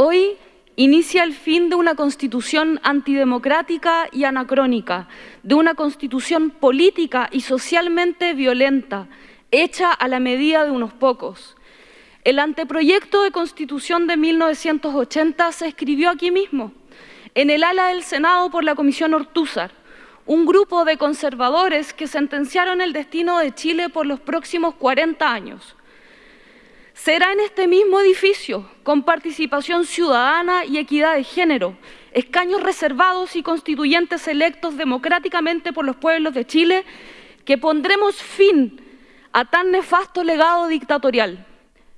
Hoy inicia el fin de una constitución antidemocrática y anacrónica, de una constitución política y socialmente violenta, hecha a la medida de unos pocos. El anteproyecto de constitución de 1980 se escribió aquí mismo, en el ala del Senado por la Comisión Ortúzar, un grupo de conservadores que sentenciaron el destino de Chile por los próximos 40 años. Será en este mismo edificio, con participación ciudadana y equidad de género, escaños reservados y constituyentes electos democráticamente por los pueblos de Chile, que pondremos fin a tan nefasto legado dictatorial.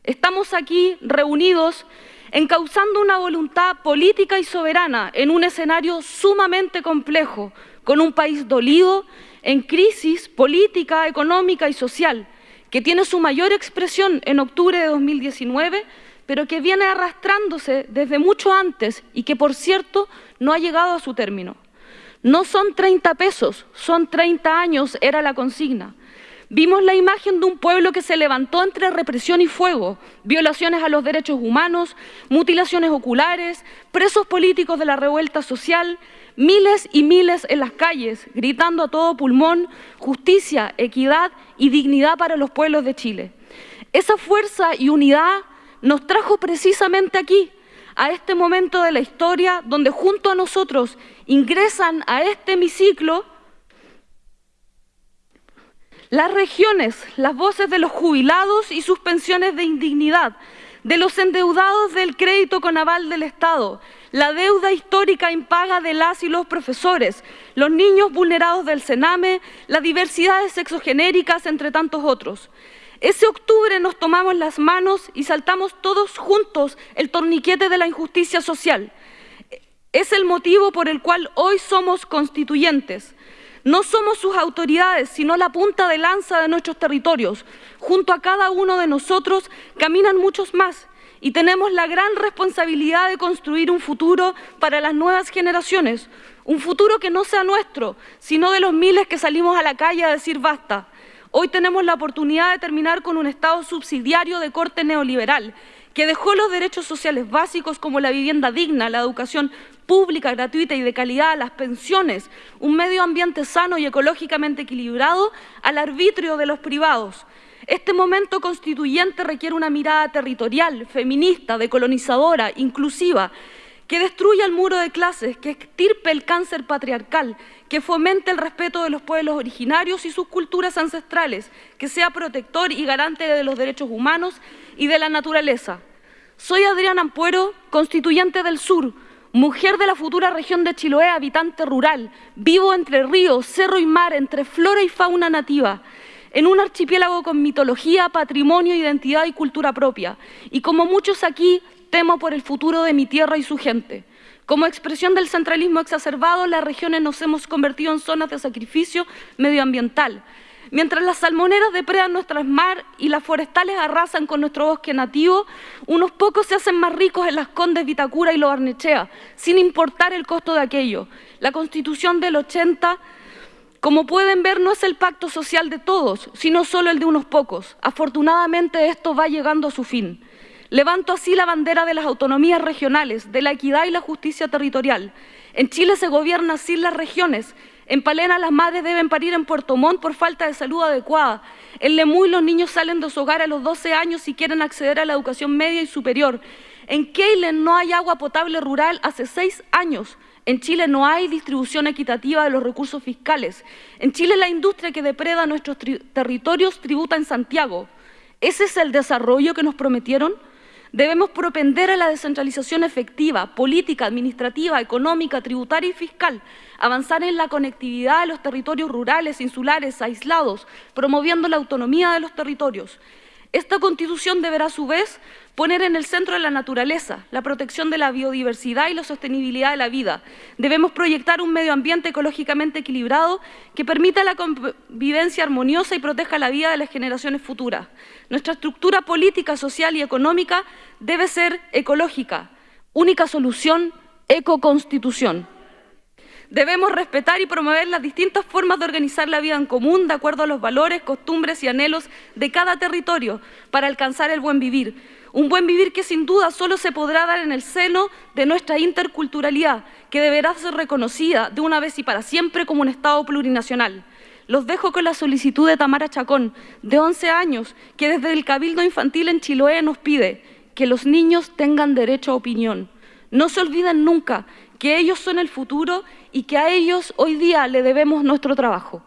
Estamos aquí reunidos encauzando una voluntad política y soberana en un escenario sumamente complejo, con un país dolido, en crisis política, económica y social, que tiene su mayor expresión en octubre de 2019, pero que viene arrastrándose desde mucho antes y que, por cierto, no ha llegado a su término. No son 30 pesos, son 30 años, era la consigna. Vimos la imagen de un pueblo que se levantó entre represión y fuego, violaciones a los derechos humanos, mutilaciones oculares, presos políticos de la revuelta social, miles y miles en las calles, gritando a todo pulmón justicia, equidad y dignidad para los pueblos de Chile. Esa fuerza y unidad nos trajo precisamente aquí, a este momento de la historia, donde junto a nosotros ingresan a este hemiciclo las regiones, las voces de los jubilados y sus pensiones de indignidad, de los endeudados del crédito con aval del Estado, la deuda histórica impaga de las y los profesores, los niños vulnerados del Sename, las diversidades sexogenéricas, entre tantos otros. Ese octubre nos tomamos las manos y saltamos todos juntos el torniquete de la injusticia social. Es el motivo por el cual hoy somos constituyentes. No somos sus autoridades, sino la punta de lanza de nuestros territorios. Junto a cada uno de nosotros caminan muchos más y tenemos la gran responsabilidad de construir un futuro para las nuevas generaciones, un futuro que no sea nuestro, sino de los miles que salimos a la calle a decir basta. Hoy tenemos la oportunidad de terminar con un Estado subsidiario de corte neoliberal, que dejó los derechos sociales básicos como la vivienda digna, la educación pública, gratuita y de calidad, las pensiones, un medio ambiente sano y ecológicamente equilibrado al arbitrio de los privados. Este momento constituyente requiere una mirada territorial, feminista, decolonizadora, inclusiva, que destruya el muro de clases, que extirpe el cáncer patriarcal, que fomente el respeto de los pueblos originarios y sus culturas ancestrales, que sea protector y garante de los derechos humanos y de la naturaleza. Soy Adriana Ampuero, constituyente del Sur, mujer de la futura región de Chiloé, habitante rural, vivo entre ríos, cerro y mar, entre flora y fauna nativa, en un archipiélago con mitología, patrimonio, identidad y cultura propia. Y como muchos aquí, temo por el futuro de mi tierra y su gente. Como expresión del centralismo exacerbado, las regiones nos hemos convertido en zonas de sacrificio medioambiental, Mientras las salmoneras depredan nuestras mar y las forestales arrasan con nuestro bosque nativo, unos pocos se hacen más ricos en las Condes Vitacura y Lo Barnechea, sin importar el costo de aquello. La Constitución del 80, como pueden ver, no es el pacto social de todos, sino solo el de unos pocos. Afortunadamente esto va llegando a su fin. Levanto así la bandera de las autonomías regionales, de la equidad y la justicia territorial. En Chile se gobierna sin las regiones en Palena las madres deben parir en Puerto Montt por falta de salud adecuada. En Lemuy los niños salen de su hogar a los 12 años y quieren acceder a la educación media y superior. En Keilen no hay agua potable rural hace seis años. En Chile no hay distribución equitativa de los recursos fiscales. En Chile la industria que depreda nuestros territorios tributa en Santiago. ¿Ese es el desarrollo que nos prometieron? Debemos propender a la descentralización efectiva, política, administrativa, económica, tributaria y fiscal, avanzar en la conectividad de los territorios rurales, insulares, aislados, promoviendo la autonomía de los territorios. Esta Constitución deberá, a su vez, poner en el centro de la naturaleza, la protección de la biodiversidad y la sostenibilidad de la vida. Debemos proyectar un medio ambiente ecológicamente equilibrado que permita la convivencia armoniosa y proteja la vida de las generaciones futuras. Nuestra estructura política, social y económica debe ser ecológica. Única solución, ecoconstitución. Debemos respetar y promover las distintas formas de organizar la vida en común de acuerdo a los valores, costumbres y anhelos de cada territorio para alcanzar el buen vivir. Un buen vivir que sin duda solo se podrá dar en el seno de nuestra interculturalidad, que deberá ser reconocida de una vez y para siempre como un Estado plurinacional. Los dejo con la solicitud de Tamara Chacón, de 11 años, que desde el Cabildo Infantil en Chiloé nos pide que los niños tengan derecho a opinión. No se olviden nunca que ellos son el futuro y que a ellos hoy día le debemos nuestro trabajo.